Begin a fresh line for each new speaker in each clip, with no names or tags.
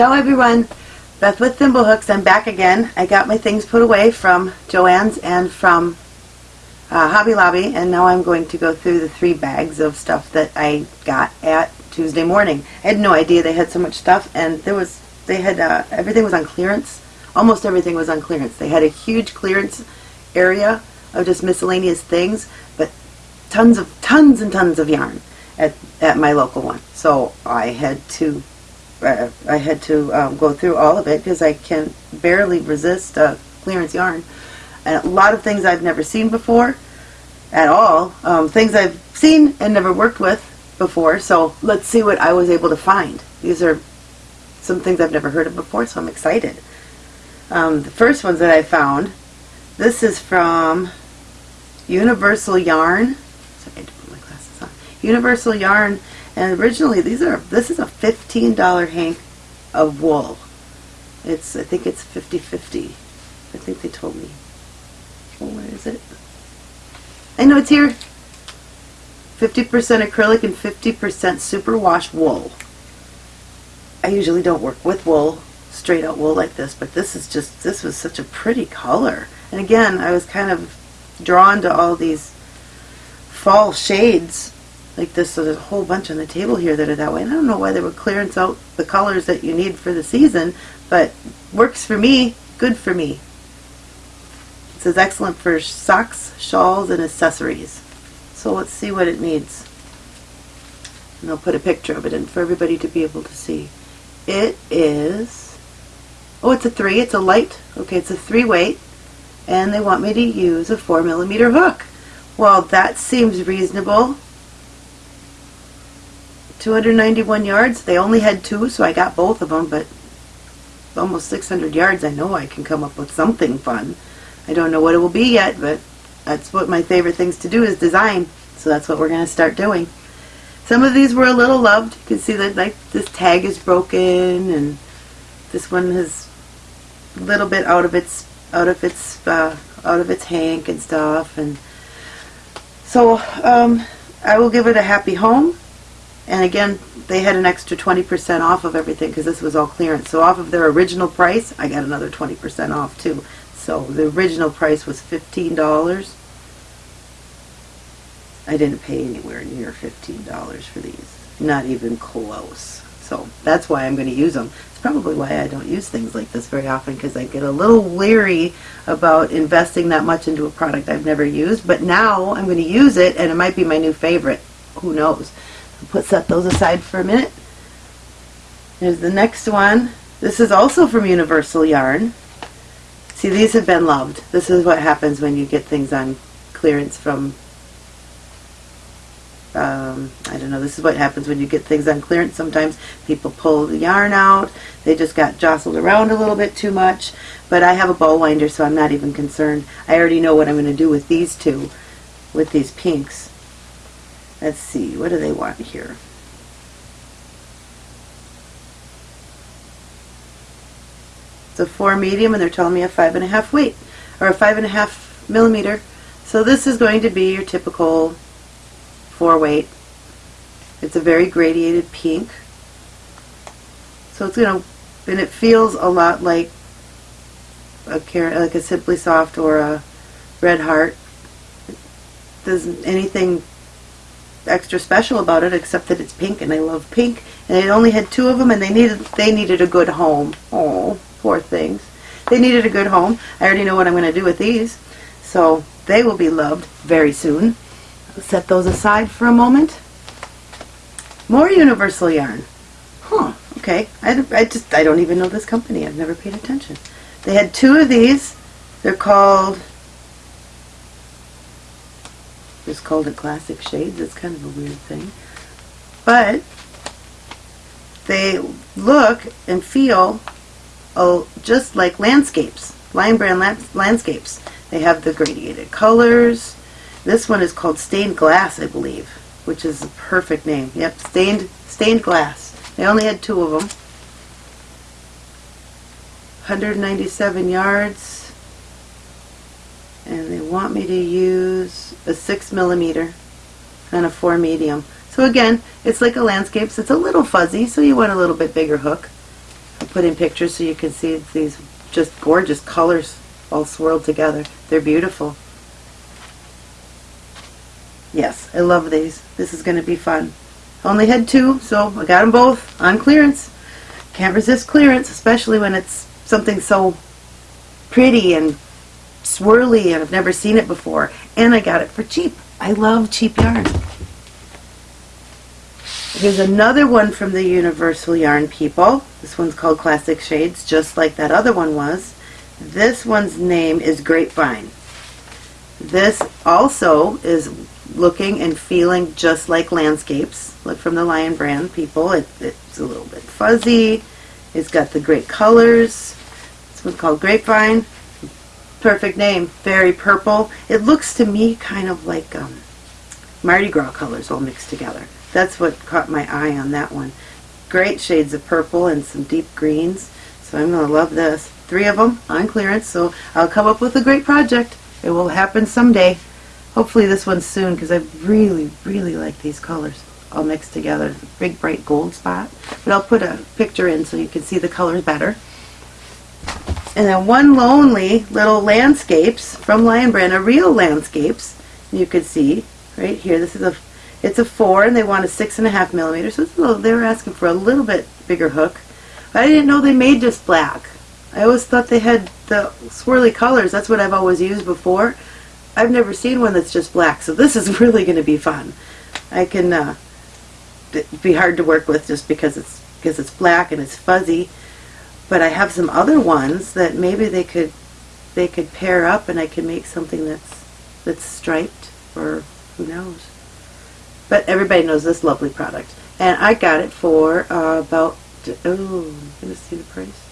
Ciao everyone, Beth with Thimblehooks. I'm back again. I got my things put away from Joann's and from uh, Hobby Lobby and now I'm going to go through the three bags of stuff that I got at Tuesday morning. I had no idea they had so much stuff and there was, they had, uh, everything was on clearance. Almost everything was on clearance. They had a huge clearance area of just miscellaneous things, but tons of, tons and tons of yarn at, at my local one. So I had to uh, I had to um, go through all of it because I can barely resist uh, clearance yarn. And a lot of things I've never seen before at all. Um, things I've seen and never worked with before. So let's see what I was able to find. These are some things I've never heard of before, so I'm excited. Um, the first ones that I found, this is from Universal Yarn. Sorry, I had to put my glasses on. Universal Yarn and originally, these are this is a $15 hank of wool. It's I think it's 50-50. I think they told me. Oh, where is it? I know it's here. 50% acrylic and 50% superwash wool. I usually don't work with wool, straight out wool like this, but this is just, this was such a pretty color. And again, I was kind of drawn to all these fall shades like this. So there's a whole bunch on the table here that are that way. And I don't know why they would clearance out the colors that you need for the season, but works for me, good for me. It says excellent for socks, shawls, and accessories. So let's see what it needs. And I'll put a picture of it in for everybody to be able to see. It is, oh it's a three, it's a light, okay it's a three weight, and they want me to use a four millimeter hook. Well that seems reasonable 291 yards. They only had two, so I got both of them, but almost 600 yards. I know I can come up with something fun. I don't know what it will be yet, but that's what my favorite things to do is design. So that's what we're going to start doing. Some of these were a little loved. You can see that like this tag is broken, and this one is a little bit out of its out of its uh, out of its hank and stuff. And so um, I will give it a happy home. And again, they had an extra 20% off of everything because this was all clearance. So off of their original price, I got another 20% off too. So the original price was $15. I didn't pay anywhere near $15 for these. Not even close. So that's why I'm going to use them. It's probably why I don't use things like this very often because I get a little leery about investing that much into a product I've never used. But now I'm going to use it and it might be my new favorite. Who knows? Put set those aside for a minute. There's the next one. This is also from Universal Yarn. See, these have been loved. This is what happens when you get things on clearance from, um, I don't know, this is what happens when you get things on clearance. Sometimes people pull the yarn out. They just got jostled around a little bit too much. But I have a ball winder, so I'm not even concerned. I already know what I'm going to do with these two, with these pinks. Let's see, what do they want here? It's a four medium and they're telling me a five and a half weight, or a five and a half millimeter. So this is going to be your typical four weight. It's a very gradiated pink. So it's going to, and it feels a lot like a like a Simply Soft or a Red Heart. Doesn't anything extra special about it except that it's pink and I love pink. And they only had two of them and they needed they needed a good home. Oh poor things. They needed a good home. I already know what I'm going to do with these. So they will be loved very soon. I'll set those aside for a moment. More universal yarn. Huh okay. I, I just I don't even know this company. I've never paid attention. They had two of these. They're called just called it Classic Shades. It's kind of a weird thing. But they look and feel oh, just like landscapes, Lion Brand landscapes. They have the gradiated colors. This one is called Stained Glass, I believe, which is a perfect name. Yep, Stained, stained Glass. They only had two of them. 197 yards and they want me to use a 6 millimeter and a 4 medium. So again, it's like a landscape, so it's a little fuzzy, so you want a little bit bigger hook. I put in pictures so you can see these just gorgeous colors all swirled together. They're beautiful. Yes, I love these. This is going to be fun. Only had two, so I got them both on clearance. Can't resist clearance, especially when it's something so pretty and swirly and I've never seen it before. And I got it for cheap. I love cheap yarn. Here's another one from the Universal Yarn people. This one's called Classic Shades, just like that other one was. This one's name is Grapevine. This also is looking and feeling just like landscapes. Look from the Lion brand people. It, it's a little bit fuzzy. It's got the great colors. This one's called Grapevine. Perfect name. Very purple. It looks to me kind of like um, Mardi Gras colors all mixed together. That's what caught my eye on that one. Great shades of purple and some deep greens. So I'm going to love this. Three of them on clearance. So I'll come up with a great project. It will happen someday. Hopefully this one's soon because I really, really like these colors all mixed together. Big bright gold spot. But I'll put a picture in so you can see the colors better. And then one lonely little landscapes from Lion Brand, a real landscapes. You can see right here. This is a it's a four, and they want a six and a half millimeter. So little, they were asking for a little bit bigger hook. But I didn't know they made just black. I always thought they had the swirly colors. That's what I've always used before. I've never seen one that's just black, so this is really going to be fun. I can uh, be hard to work with just because it's because it's black and it's fuzzy. But I have some other ones that maybe they could they could pair up, and I can make something that's that's striped, or who knows. But everybody knows this lovely product. And I got it for uh, about, oh, I'm going to see the price.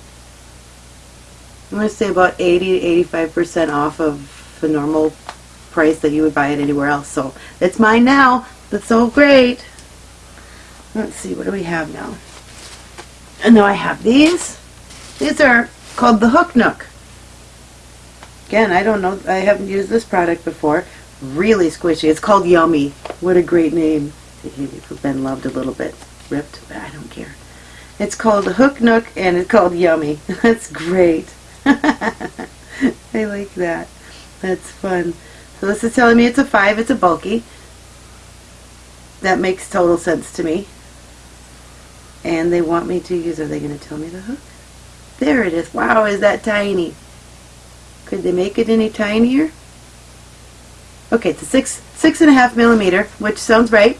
I'm going to say about 80 to 85% off of the normal price that you would buy it anywhere else. So it's mine now. That's so great. Let's see, what do we have now? And now I have these. These are called the Hook Nook. Again, I don't know, I haven't used this product before, really squishy. It's called Yummy. What a great name. Been loved a little bit. Ripped, but I don't care. It's called the Hook Nook and it's called Yummy. That's great. I like that. That's fun. So this is telling me it's a 5. It's a bulky. That makes total sense to me. And they want me to use, are they going to tell me the hook? There it is. Wow, is that tiny. Could they make it any tinier? Okay, it's a six six and a half millimeter, which sounds right.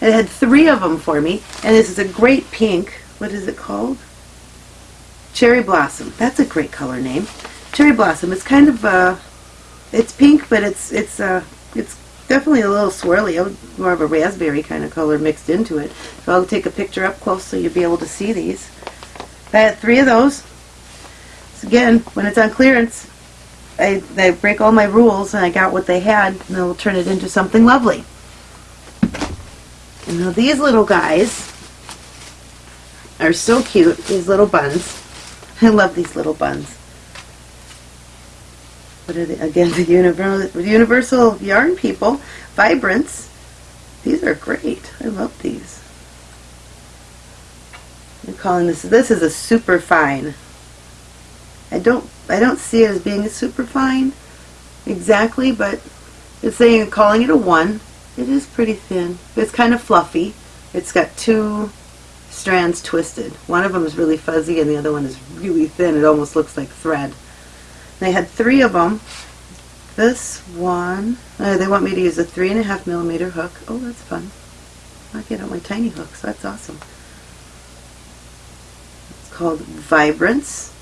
It had three of them for me, and this is a great pink. What is it called? Cherry Blossom. That's a great color name. Cherry Blossom. It's kind of uh, it's pink, but it's it's uh, it's definitely a little swirly, more of a raspberry kind of color mixed into it. So I'll take a picture up close so you'll be able to see these. I had three of those. Again, when it's on clearance, I, I break all my rules and I got what they had and they'll turn it into something lovely. And now these little guys are so cute, these little buns. I love these little buns. What are they? Again, the universal, universal yarn people, Vibrance. These are great. I love these. I'm calling this, this is a super fine. I don't I don't see it as being a super fine exactly, but it's saying calling it a one. It is pretty thin. It's kind of fluffy. It's got two strands twisted. One of them is really fuzzy and the other one is really thin. It almost looks like thread. They had three of them. This one, uh, they want me to use a three and a half millimeter hook. Oh, that's fun. I get out my tiny hooks. That's awesome. It's called Vibrance.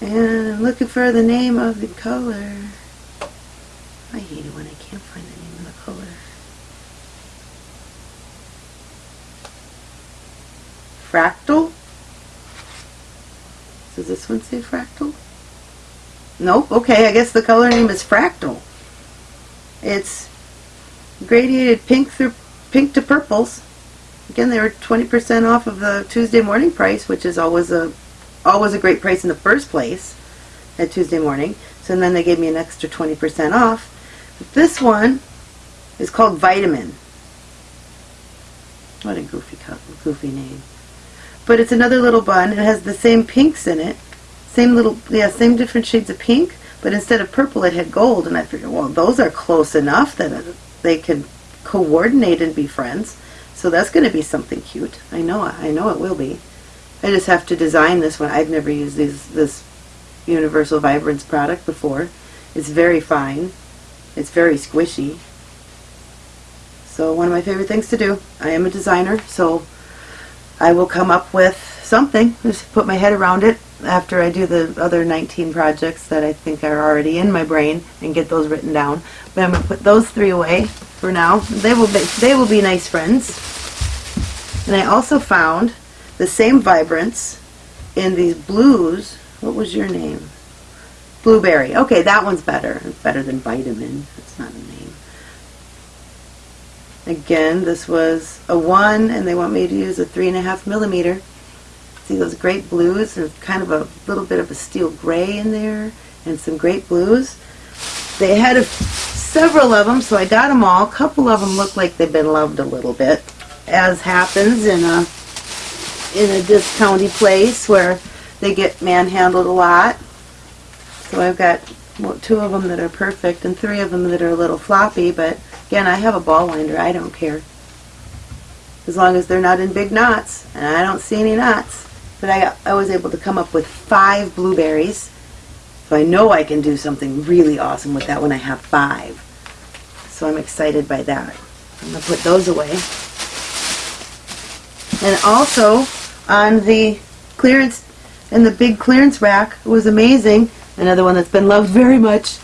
And I'm looking for the name of the color. I hate it when I can't find the name of the color. Fractal? Does this one say fractal? Nope. Okay, I guess the color name is fractal. It's gradiated pink through pink to purples. Again, they were 20% off of the Tuesday morning price, which is always a always a great price in the first place at Tuesday morning. So then they gave me an extra 20% off. But this one is called Vitamin. What a goofy, goofy name. but it's another little bun. It has the same pinks in it. Same little, yeah, same different shades of pink, but instead of purple it had gold. And I figured, well, those are close enough that they can coordinate and be friends. So that's going to be something cute. I know, I know it will be. I just have to design this one. I've never used these, this Universal Vibrance product before. It's very fine. It's very squishy. So one of my favorite things to do. I am a designer, so I will come up with something. Just put my head around it after I do the other 19 projects that I think are already in my brain and get those written down. But I'm going to put those three away for now. They will be, they will be nice friends. And I also found the same vibrance in these blues. What was your name? Blueberry. Okay, that one's better. It's better than vitamin. It's not a name. Again, this was a one, and they want me to use a three and a half millimeter. See those great blues? There's kind of a little bit of a steel gray in there, and some great blues. They had a, several of them, so I got them all. A couple of them look like they've been loved a little bit, as happens in a in a discounty place where they get manhandled a lot. So I've got well, two of them that are perfect and three of them that are a little floppy, but again, I have a ball winder. I don't care. As long as they're not in big knots, and I don't see any knots. But I, I was able to come up with five blueberries, so I know I can do something really awesome with that when I have five. So I'm excited by that. I'm going to put those away. And also, on the clearance and the big clearance rack. It was amazing. Another one that's been loved very much.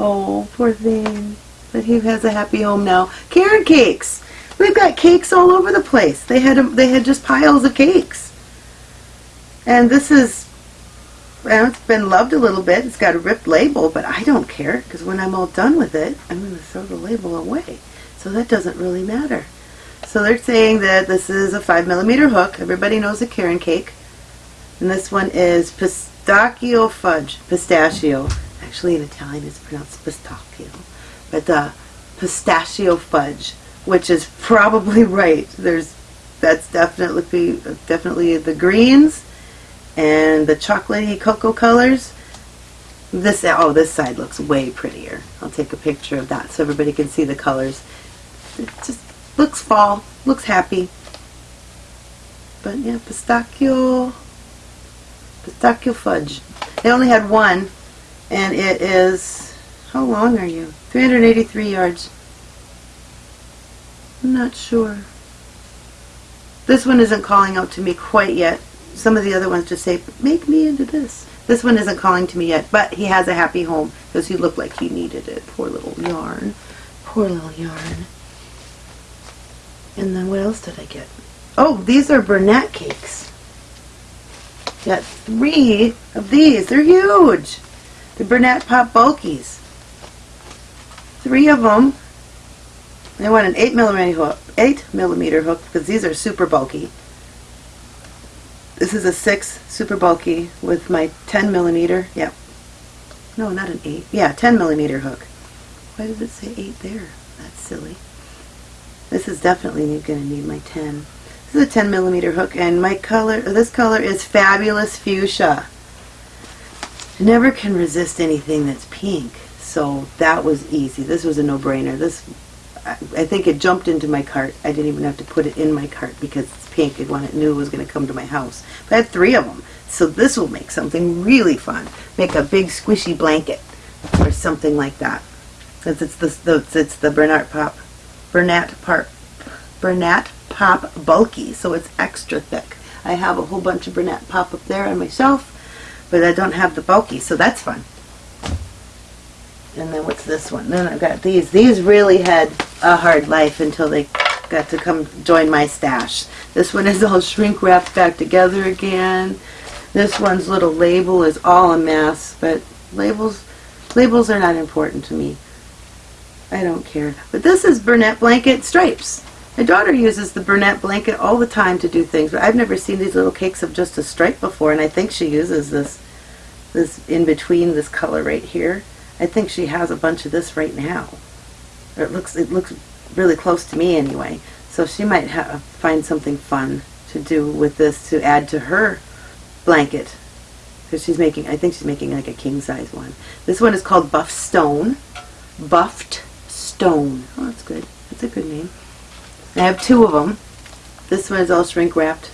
Oh, poor thing. But he has a happy home now. Caron cakes. We've got cakes all over the place. They had they had just piles of cakes. And this is well, it's been loved a little bit. It's got a ripped label, but I don't care because when I'm all done with it, I'm going to throw the label away. So that doesn't really matter. So they're saying that this is a 5 millimeter hook. Everybody knows a Caron cake. And this one is pistachio fudge. Pistachio. Actually, in Italian, it's pronounced pistachio. But uh, pistachio fudge, which is probably right. There's that's definitely definitely the greens and the chocolatey cocoa colors. This oh, this side looks way prettier. I'll take a picture of that so everybody can see the colors. It just looks fall, looks happy. But yeah, pistachio, pistachio fudge. They only had one, and it is, how long are you? 383 yards. I'm not sure. This one isn't calling out to me quite yet. Some of the other ones just say, make me into this. This one isn't calling to me yet, but he has a happy home because he looked like he needed it. Poor little yarn. Poor little yarn. And then what else did I get? Oh, these are Bernat cakes. Got three of these. They're huge. The Bernat Pop Bulkies. Three of them. I want an 8 millimeter hook, 8 millimeter hook because these are super bulky. This is a 6 super bulky with my 10 millimeter. Yep. No, not an 8. Yeah, 10 millimeter hook. Why does it say 8 there? That's silly. This is definitely going to need my 10. This is a 10 millimeter hook, and my color, this color is Fabulous Fuchsia. I never can resist anything that's pink, so that was easy. This was a no-brainer. This, I think it jumped into my cart. I didn't even have to put it in my cart because it's pink and when it knew it was going to come to my house. But I had three of them, so this will make something really fun. Make a big squishy blanket or something like that. Since it's the, the it's the Bernat Pop Bernat, Par Bernat Pop Bulky, so it's extra thick. I have a whole bunch of Bernat Pop up there on my shelf, but I don't have the bulky, so that's fun. And then what's this one? Then I've got these. These really had a hard life until they got to come join my stash. This one is all shrink wrapped back together again. This one's little label is all a mess, but labels labels are not important to me. I don't care. But this is Bernat Blanket Stripes. My daughter uses the Bernat blanket all the time to do things, but I've never seen these little cakes of just a stripe before, and I think she uses this, this in between this color right here. I think she has a bunch of this right now. It looks, it looks really close to me anyway, so she might find something fun to do with this to add to her blanket. Because she's making, I think she's making like a king size one. This one is called Buff Stone. Buffed Stone. Oh, that's good. That's a good name. I have two of them. This one is all shrink wrapped.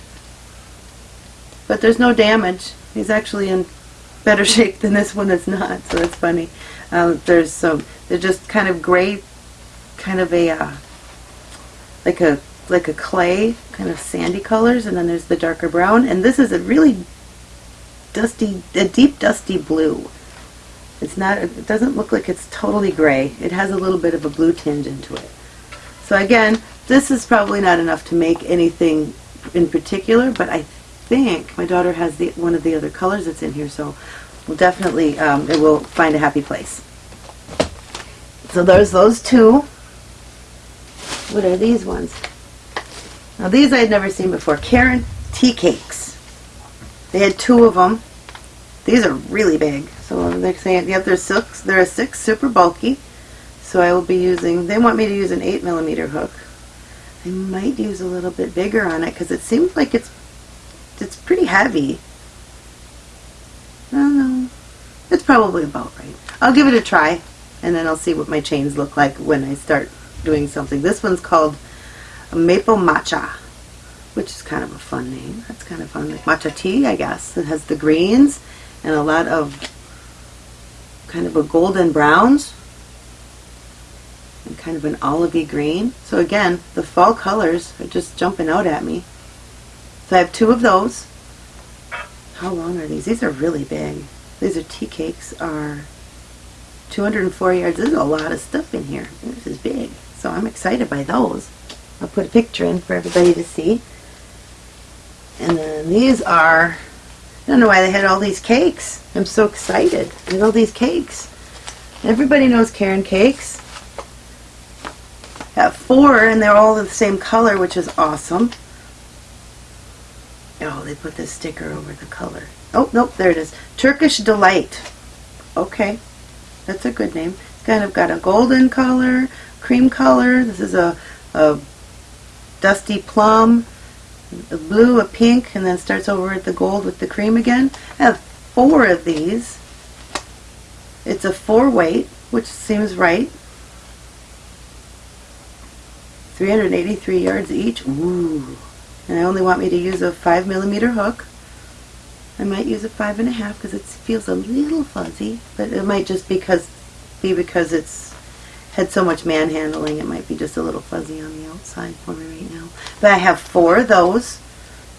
But there's no damage. He's actually in better shape than this one is not, so that's funny. Um, there's some, they're just kind of gray, kind of a, uh, like a, like a clay, kind of sandy colors, and then there's the darker brown, and this is a really dusty, a deep dusty blue. It's not, it doesn't look like it's totally gray. It has a little bit of a blue tinge into it. So again, this is probably not enough to make anything in particular, but I think my daughter has the one of the other colors that's in here, so we'll definitely, um, it will find a happy place. So there's those two. What are these ones? Now these I had never seen before. Caron tea cakes. They had two of them. These are really big. So they're saying, yep, they're six, they're a six, super bulky. So I will be using, they want me to use an eight millimeter hook. I might use a little bit bigger on it because it seems like it's, it's pretty heavy. I don't know. It's probably about right. I'll give it a try and then I'll see what my chains look like when I start doing something. This one's called Maple Matcha, which is kind of a fun name. That's kind of fun. Like matcha tea, I guess. It has the greens and a lot of kind of a golden browns and kind of an olivey green. So again, the fall colors are just jumping out at me. So I have two of those. How long are these? These are really big. These are tea cakes are 204 yards. There's a lot of stuff in here. This is big. So I'm excited by those. I'll put a picture in for everybody to see. And then these are, I don't know why they had all these cakes. I'm so excited. There's all these cakes. Everybody knows Caron cakes. Have four and they're all the same color, which is awesome. Oh, they put this sticker over the color. Oh, nope, there it is. Turkish Delight. Okay, that's a good name. Kind of got a golden color, cream color. This is a, a dusty plum, a blue, a pink, and then starts over at the gold with the cream again. I have four of these. It's a four weight, which seems right. 383 yards each. Ooh. And I only want me to use a 5 millimeter hook. I might use a five and a half because it feels a little fuzzy, but it might just because be because it's had so much manhandling. It might be just a little fuzzy on the outside for me right now. But I have four of those,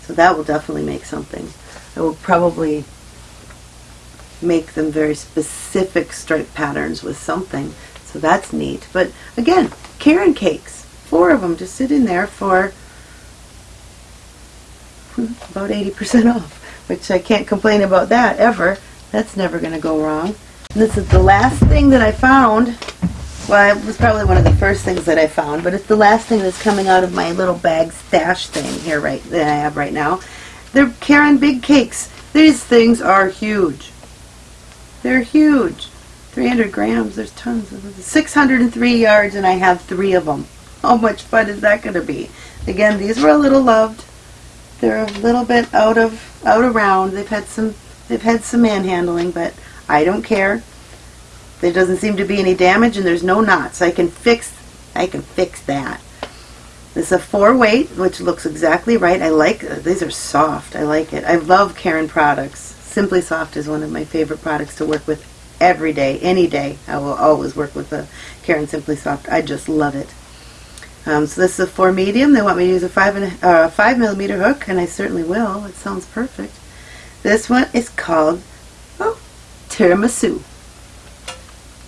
so that will definitely make something. I will probably make them very specific stripe patterns with something, so that's neat. But again, Caron cakes, four of them just sit in there for about 80% off which I can't complain about that ever. That's never going to go wrong. This is the last thing that I found. Well, it was probably one of the first things that I found, but it's the last thing that's coming out of my little bag stash thing here right that I have right now. They're Caron Big Cakes. These things are huge. They're huge. 300 grams, there's tons of them. 603 yards and I have three of them. How much fun is that going to be? Again, these were a little loved. They're a little bit out of out around. They've had some they've had some manhandling, but I don't care. There doesn't seem to be any damage and there's no knots. I can fix I can fix that. This is a four weight, which looks exactly right. I like these are soft. I like it. I love Caron products. Simply Soft is one of my favorite products to work with every day, any day. I will always work with the Caron Simply Soft. I just love it. Um, so this is a four medium. They want me to use a five and uh, five millimeter hook, and I certainly will. It sounds perfect. This one is called oh tiramisu.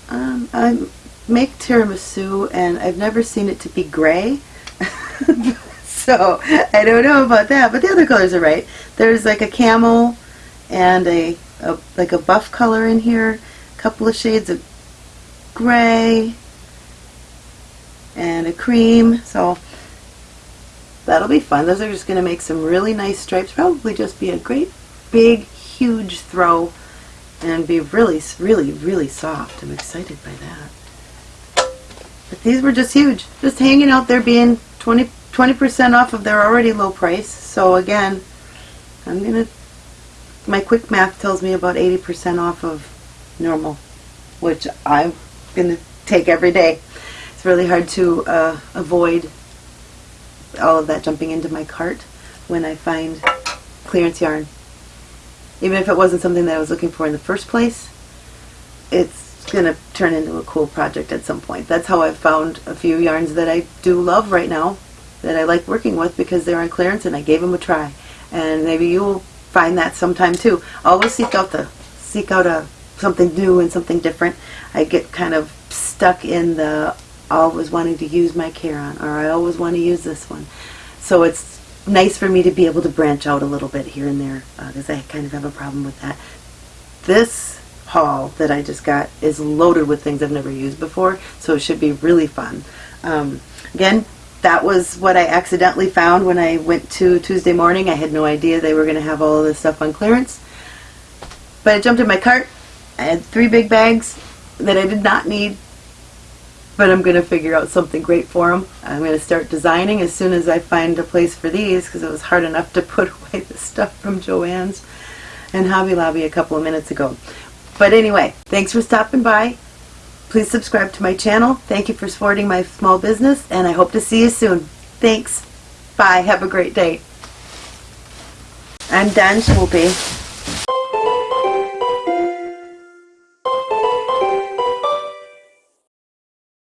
Um, I make tiramisu, and I've never seen it to be gray. so I don't know about that, but the other colors are right. There's like a camel and a, a like a buff color in here, a couple of shades of gray, and a cream. So that'll be fun. Those are just going to make some really nice stripes. Probably just be a great big huge throw and be really really really soft. I'm excited by that. But these were just huge. Just hanging out there being 20, 20% off of their already low price. So again, I'm going to, my quick math tells me about 80% off of normal, which I'm going to take every day. It's really hard to uh, avoid all of that jumping into my cart when I find clearance yarn. Even if it wasn't something that I was looking for in the first place, it's going to turn into a cool project at some point. That's how I've found a few yarns that I do love right now that I like working with because they're on clearance and I gave them a try. And maybe you'll find that sometime too. Always seek out the seek out a something new and something different. I get kind of stuck in the always wanting to use my Caron or I always want to use this one. So it's nice for me to be able to branch out a little bit here and there because I kind of have a problem with that. This haul that I just got is loaded with things I've never used before, so it should be really fun. Um, again, that was what I accidentally found when I went to Tuesday morning. I had no idea they were going to have all of this stuff on clearance. But I jumped in my cart. I had three big bags that I did not need, but I'm going to figure out something great for them. I'm going to start designing as soon as I find a place for these because it was hard enough to put away the stuff from Joann's and Hobby Lobby a couple of minutes ago. But anyway, thanks for stopping by. Please subscribe to my channel. Thank you for supporting my small business, and I hope to see you soon. Thanks. Bye. Have a great day. I'm done, Swoopy.